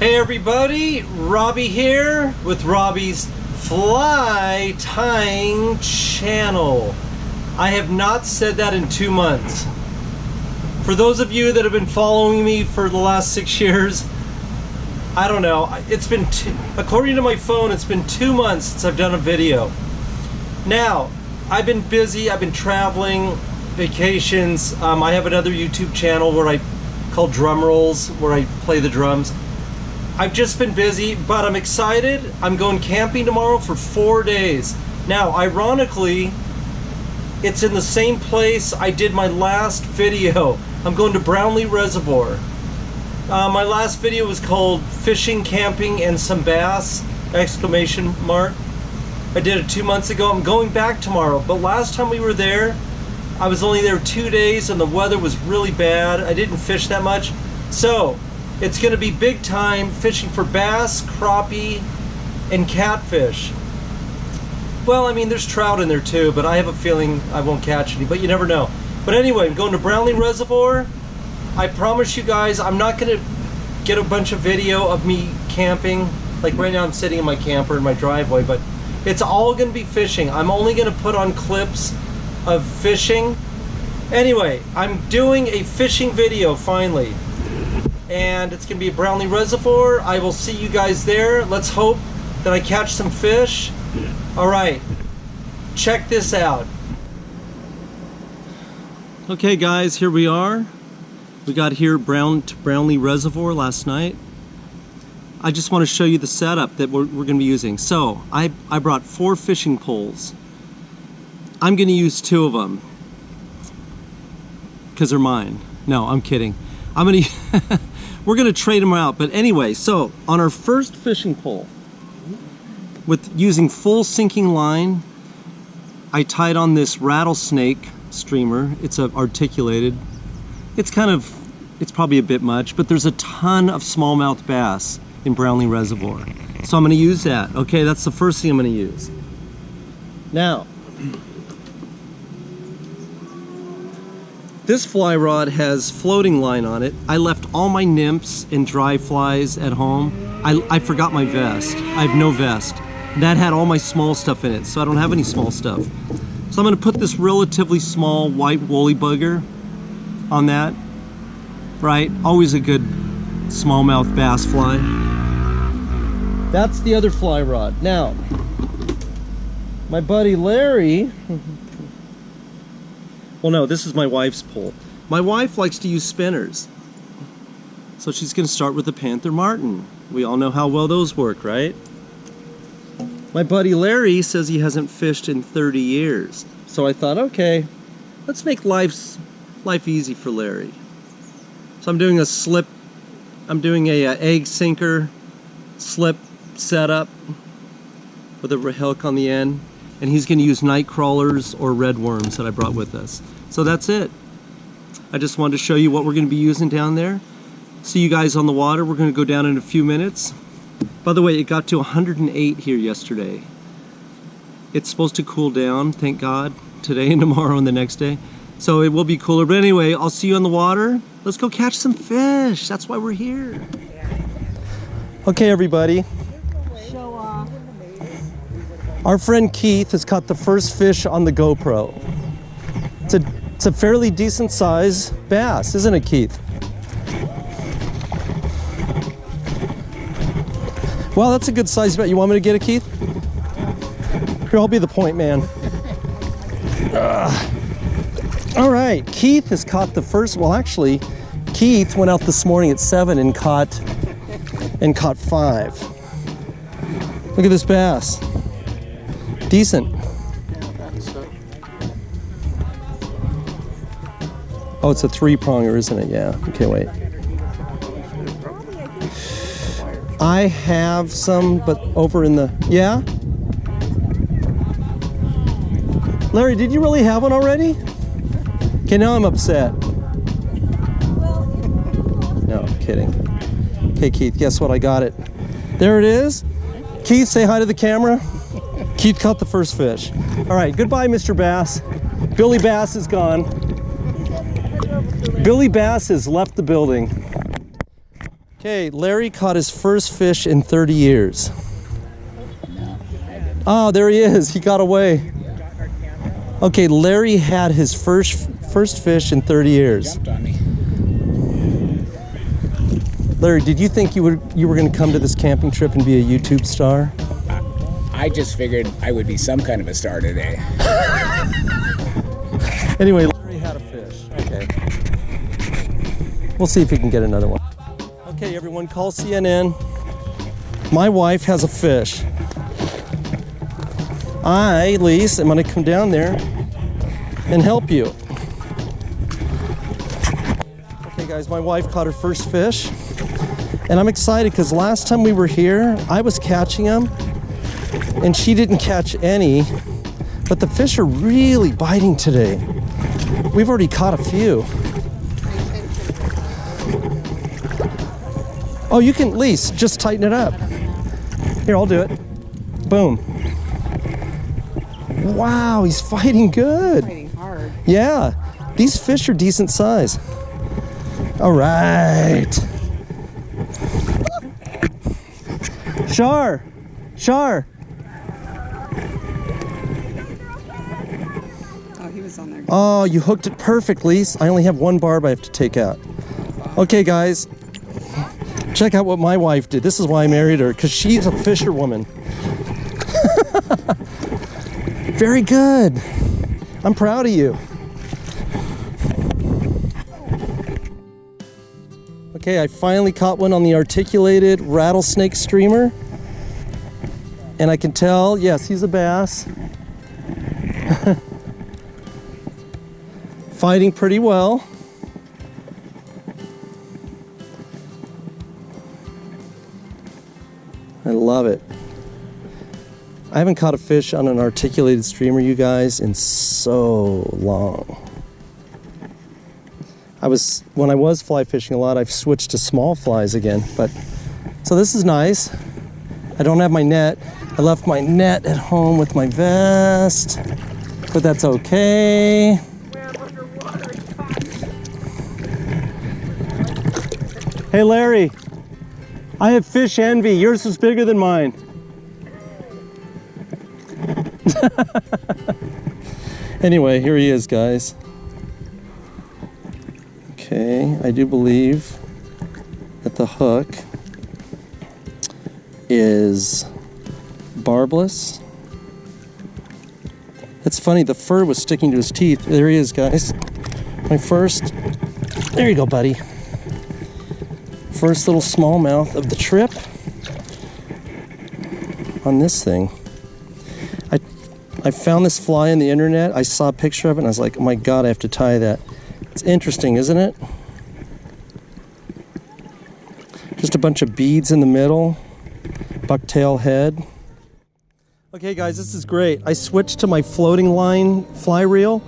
Hey everybody, Robbie here with Robbie's Fly Tying Channel. I have not said that in two months. For those of you that have been following me for the last six years, I don't know, it's been, two, according to my phone, it's been two months since I've done a video. Now, I've been busy, I've been traveling, vacations. Um, I have another YouTube channel where I called Drum Rolls, where I play the drums. I've just been busy, but I'm excited. I'm going camping tomorrow for four days. Now, ironically, it's in the same place I did my last video. I'm going to Brownlee Reservoir. Uh, my last video was called Fishing, Camping, and Some Bass, exclamation mark. I did it two months ago. I'm going back tomorrow, but last time we were there, I was only there two days and the weather was really bad. I didn't fish that much. So, it's going to be big time fishing for bass, crappie, and catfish. Well, I mean, there's trout in there too, but I have a feeling I won't catch any, but you never know. But anyway, I'm going to Brownlee Reservoir. I promise you guys, I'm not going to get a bunch of video of me camping. Like right now I'm sitting in my camper in my driveway, but it's all going to be fishing. I'm only going to put on clips of fishing. Anyway, I'm doing a fishing video finally and it's gonna be a Brownlee Reservoir. I will see you guys there. Let's hope that I catch some fish. All right, check this out. Okay guys, here we are. We got here Brown to Brownlee Reservoir last night. I just want to show you the setup that we're, we're going to be using. So, I, I brought four fishing poles. I'm going to use two of them because they're mine. No, I'm kidding. I'm to we're to trade them out. But anyway, so on our first fishing pole, with using full sinking line, I tied on this rattlesnake streamer. It's a articulated. It's kind of, it's probably a bit much, but there's a ton of smallmouth bass in Brownlee Reservoir. So I'm to use that. Okay, that's the first thing I'm to use. Now, This fly rod has floating line on it. I left all my nymphs and dry flies at home. I, I forgot my vest. I have no vest. That had all my small stuff in it, so I don't have any small stuff. So I'm gonna put this relatively small white woolly bugger on that, right? Always a good smallmouth bass fly. That's the other fly rod. Now, my buddy Larry well, no, this is my wife's pole. My wife likes to use spinners. So she's going to start with the Panther Martin. We all know how well those work, right? My buddy Larry says he hasn't fished in 30 years. So I thought, okay, let's make life's, life easy for Larry. So I'm doing a slip, I'm doing a, a egg sinker slip setup with a hook on the end and he's going to use night crawlers or red worms that I brought with us. So that's it. I just wanted to show you what we're going to be using down there. See you guys on the water. We're going to go down in a few minutes. By the way, it got to 108 here yesterday. It's supposed to cool down, thank God, today and tomorrow and the next day. So it will be cooler. But anyway, I'll see you on the water. Let's go catch some fish. That's why we're here. Okay, everybody. Our friend Keith has caught the first fish on the GoPro. It's a, it's a fairly decent size bass, isn't it, Keith? Well, that's a good size bet. You want me to get it, Keith? Here, I'll be the point man. Ugh. All right, Keith has caught the first, well, actually, Keith went out this morning at seven and caught, and caught five. Look at this bass. Decent. Oh, it's a three pronger, isn't it? Yeah. Okay, wait. I have some, but over in the, yeah? Larry, did you really have one already? Okay, now I'm upset. No, kidding. Okay, Keith, guess what? I got it. There it is. Keith, say hi to the camera. Keith caught the first fish. All right, goodbye, Mr. Bass. Billy Bass is gone. Billy Bass has left the building. Okay, Larry caught his first fish in 30 years. Oh, there he is. He got away. Okay, Larry had his first first fish in 30 years. Jumped on me. Larry, did you think you were you were going to come to this camping trip and be a YouTube star? I just figured I would be some kind of a star today. Anyway, Larry had a fish. Okay. We'll see if he can get another one. Okay, everyone, call CNN. My wife has a fish. I, Lise, am going to come down there and help you. Okay, guys, my wife caught her first fish. And I'm excited because last time we were here, I was catching them and she didn't catch any. But the fish are really biting today. We've already caught a few. Oh, you can, Lise, just tighten it up. Here, I'll do it. Boom. Wow, he's fighting good. Fighting hard. Yeah, these fish are decent size. All right. Shar, Shar. He was on there. Oh, you hooked it perfectly. I only have one barb I have to take out. Okay, guys, check out what my wife did. This is why I married her, because she's a fisherwoman. Very good. I'm proud of you. Okay, I finally caught one on the articulated rattlesnake streamer. And I can tell, yes, he's a bass. fighting pretty well. I love it. I haven't caught a fish on an articulated streamer, you guys, in so long. I was, when I was fly fishing a lot, I've switched to small flies again, but, so this is nice. I don't have my net. I left my net at home with my vest, but that's okay. Hey Larry, I have fish envy. Yours is bigger than mine. anyway, here he is, guys. Okay, I do believe that the hook is barbless. It's funny, the fur was sticking to his teeth. There he is, guys. My first. There you go, buddy first little smallmouth of the trip on this thing. I, I found this fly on the internet. I saw a picture of it and I was like, oh my God, I have to tie that. It's interesting, isn't it? Just a bunch of beads in the middle, bucktail head. Okay guys, this is great. I switched to my floating line fly reel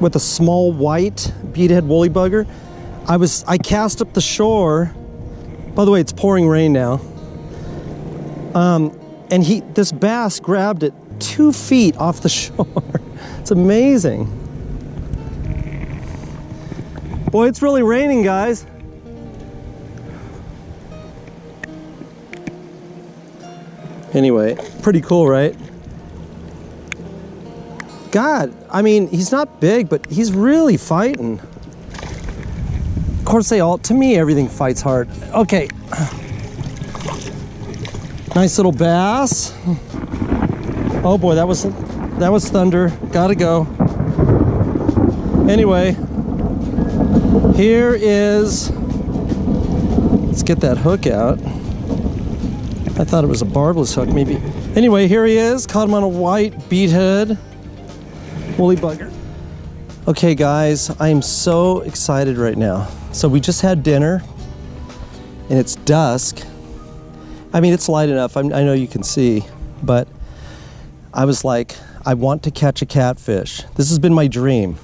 with a small white beadhead woolly bugger. I was I cast up the shore. By the way, it's pouring rain now. Um, and he this bass grabbed it two feet off the shore. it's amazing. Boy, it's really raining, guys. Anyway, pretty cool, right? God, I mean, he's not big, but he's really fighting. Course, they all, to me, everything fights hard. Okay. Nice little bass. Oh boy, that was, that was thunder. Gotta go. Anyway, here is, let's get that hook out. I thought it was a barbless hook, maybe. Anyway, here he is. Caught him on a white beadhead woolly bugger. Okay, guys, I am so excited right now. So we just had dinner, and it's dusk. I mean, it's light enough. I'm, i know you can see, but I was like, I want to catch a catfish. This has been my dream.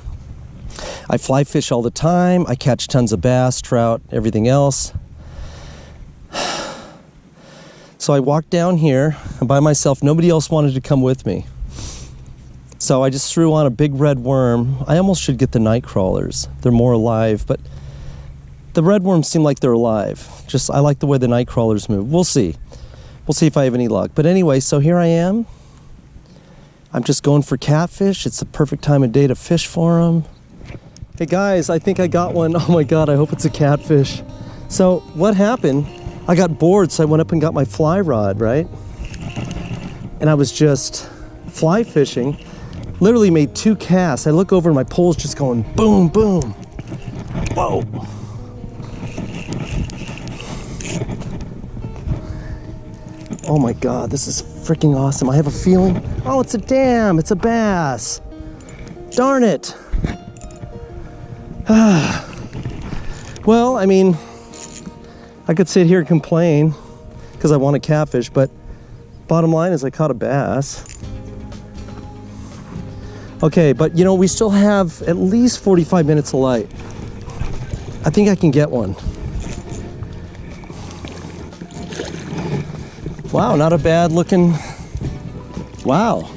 I fly fish all the time. I catch tons of bass, trout, everything else. So I walked down here by myself. Nobody else wanted to come with me. So I just threw on a big red worm. I almost should get the night crawlers. They're more alive, but the red worms seem like they're alive. Just I like the way the night crawlers move. We'll see. We'll see if I have any luck. But anyway, so here I am. I'm just going for catfish. It's the perfect time of day to fish for them. Hey guys, I think I got one. Oh my god, I hope it's a catfish. So what happened? I got bored, so I went up and got my fly rod, right? And I was just fly fishing. Literally made two casts. I look over and my pole's just going boom, boom. Whoa. Oh my god, this is freaking awesome. I have a feeling. Oh, it's a dam. It's a bass. Darn it. well, I mean, I could sit here and complain because I want a catfish, but bottom line is I caught a bass. Okay, but you know, we still have at least 45 minutes of light. I think I can get one. Wow, not a bad looking, wow.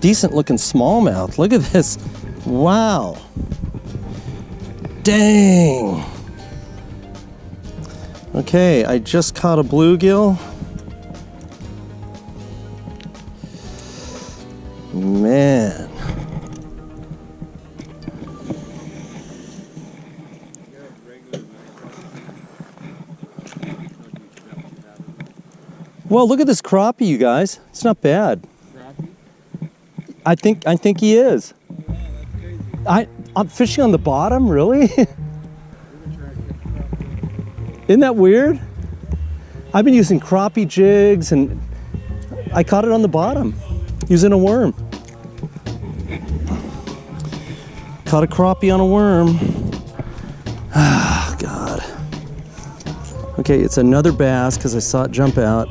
Decent looking smallmouth. Look at this. Wow. Dang. Okay, I just caught a bluegill. Man. Well, look at this crappie, you guys. It's not bad. I think I think he is. I I'm fishing on the bottom, really? Isn't that weird? I've been using crappie jigs and I caught it on the bottom using a worm. Caught a crappie on a worm. Ah, God. Okay, it's another bass because I saw it jump out.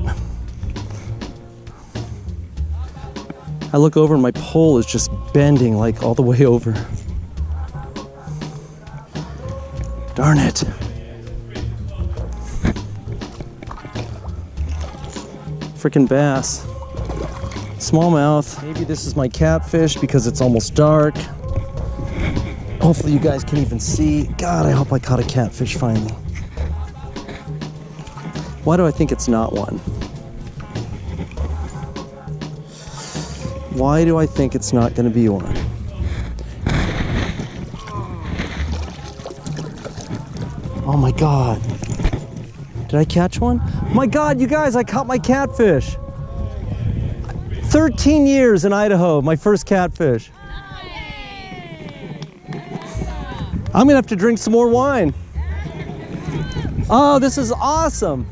I look over and my pole is just bending like all the way over. Darn it. Freaking bass. Smallmouth. Maybe this is my catfish because it's almost dark. Hopefully you guys can even see. God, I hope I caught a catfish finally. Why do I think it's not one? Why do I think it's not going to be one? Oh my God. Did I catch one? My God, you guys, I caught my catfish. 13 years in Idaho, my first catfish. I'm gonna have to drink some more wine. Oh, this is awesome.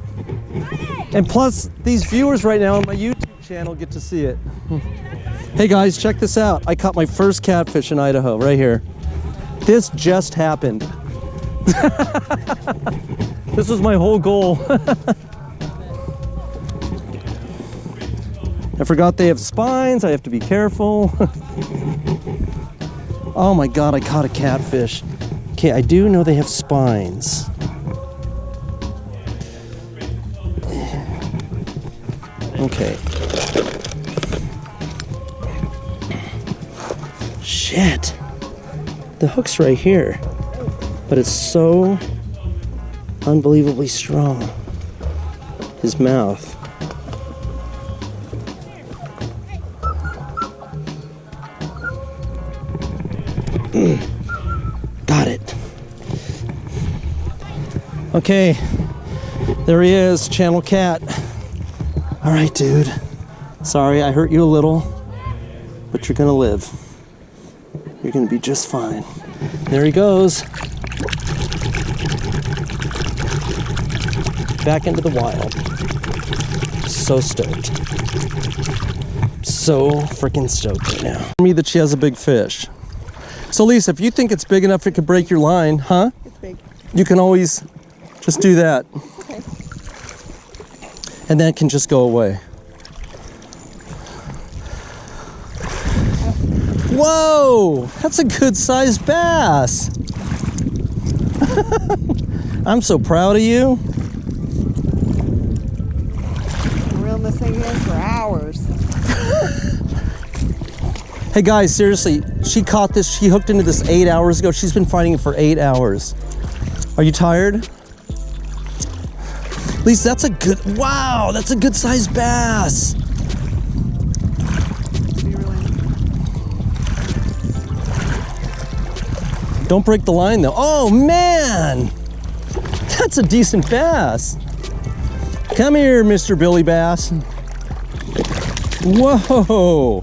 And plus, these viewers right now on my YouTube channel get to see it. Hey guys, check this out. I caught my first catfish in Idaho, right here. This just happened. this was my whole goal. I forgot they have spines. I have to be careful. oh my God, I caught a catfish. Okay, I do know they have spines. Okay. Shit. The hook's right here. But it's so unbelievably strong. His mouth. Got it. Okay, there he is, Channel Cat. All right, dude. Sorry, I hurt you a little, but you're gonna live. You're gonna be just fine. There he goes. Back into the wild. So stoked. So freaking stoked right now. Me that she has a big fish. So Lisa, if you think it's big enough it could break your line, huh? It's big. You can always just do that. Okay. And then it can just go away. Whoa, that's a good sized bass. I'm so proud of you. Hey guys, seriously, she caught this, she hooked into this eight hours ago. She's been fighting it for eight hours. Are you tired? At least that's a good, wow, that's a good sized bass. Don't break the line though. Oh man, that's a decent bass. Come here, Mr. Billy Bass. Whoa.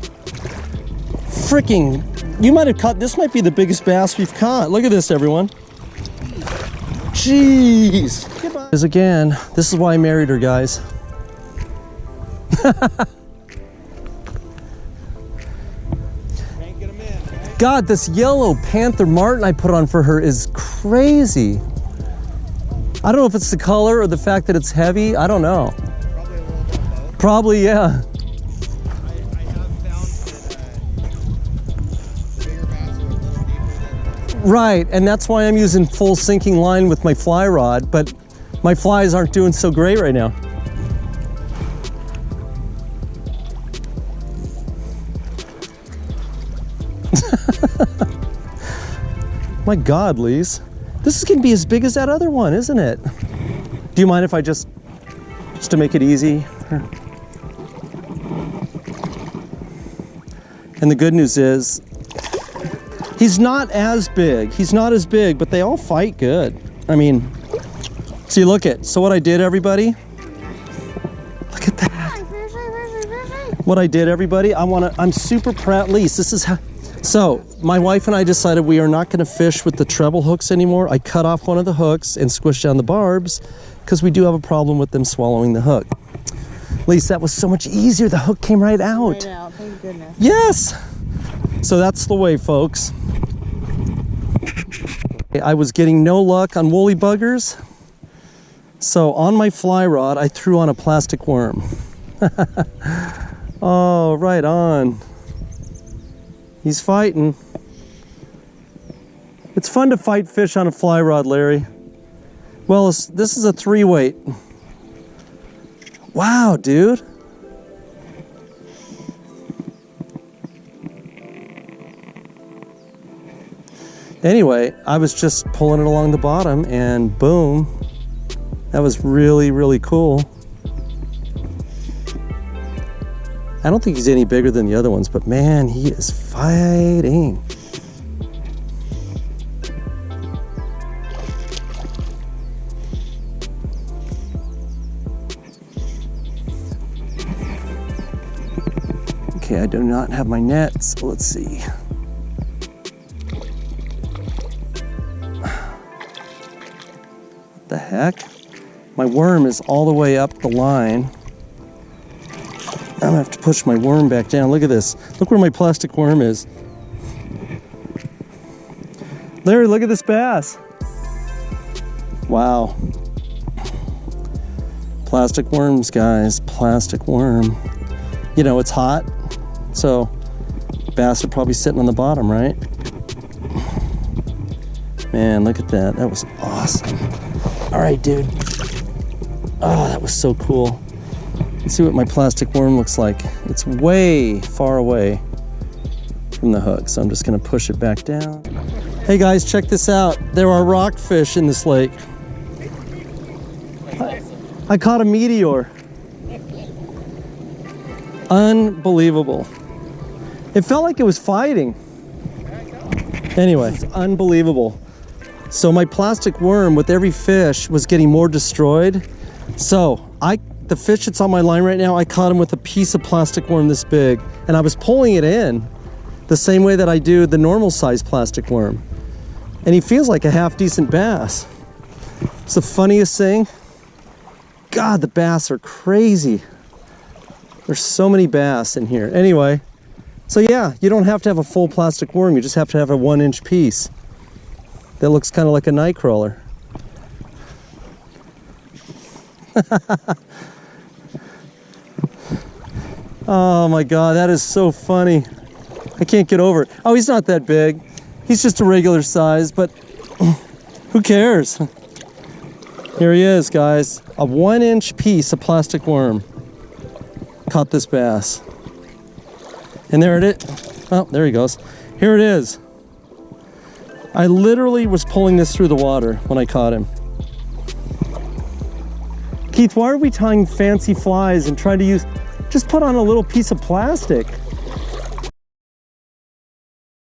Freaking, you might have caught, this might be the biggest bass we've caught. Look at this, everyone. Jeez. Is again, this is why I married her, guys. God, this yellow Panther Martin I put on for her is crazy. I don't know if it's the color or the fact that it's heavy. I don't know. Probably a little bit of both. Probably, yeah. Right, and that's why I'm using full sinking line with my fly rod, but my flies aren't doing so great right now. my God, Lise. This is gonna be as big as that other one, isn't it? Do you mind if I just, just to make it easy? And the good news is, He's not as big. He's not as big, but they all fight good. I mean, see, look at. So what I did, everybody. Look at that. What I did, everybody. I want to. I'm super proud. Lise, this is how. So my wife and I decided we are not going to fish with the treble hooks anymore. I cut off one of the hooks and squished down the barbs because we do have a problem with them swallowing the hook. Lise, that was so much easier. The hook came right out. right out. Thank goodness. Yes. So that's the way, folks. I was getting no luck on woolly buggers. So on my fly rod, I threw on a plastic worm. oh, right on. He's fighting. It's fun to fight fish on a fly rod, Larry. Well, this is a three weight. Wow, dude. Anyway, I was just pulling it along the bottom and boom. That was really, really cool. I don't think he's any bigger than the other ones, but man, he is fighting. Okay, I do not have my nets. So let's see. The heck? My worm is all the way up the line. I'm gonna have to push my worm back down. Look at this. Look where my plastic worm is. Larry, look at this bass. Wow. Plastic worms, guys. Plastic worm. You know, it's hot, so bass are probably sitting on the bottom, right? Man, look at that. That was awesome. All right, dude. Oh, that was so cool. Let's see what my plastic worm looks like. It's way far away from the hook, so I'm just gonna push it back down. Hey guys, check this out. There are rockfish in this lake. I, I caught a meteor. Unbelievable. It felt like it was fighting. Anyway, it's unbelievable. So my plastic worm with every fish was getting more destroyed. So I, the fish that's on my line right now, I caught him with a piece of plastic worm this big and I was pulling it in the same way that I do the normal size plastic worm. And he feels like a half decent bass. It's the funniest thing. God, the bass are crazy. There's so many bass in here. Anyway, so yeah, you don't have to have a full plastic worm. You just have to have a one inch piece that looks kind of like a night crawler. oh my God, that is so funny. I can't get over it. Oh, he's not that big. He's just a regular size, but who cares? Here he is, guys. A one inch piece of plastic worm caught this bass. And there it is. Oh, there he goes. Here it is. I literally was pulling this through the water when I caught him. Keith, why are we tying fancy flies and trying to use, just put on a little piece of plastic?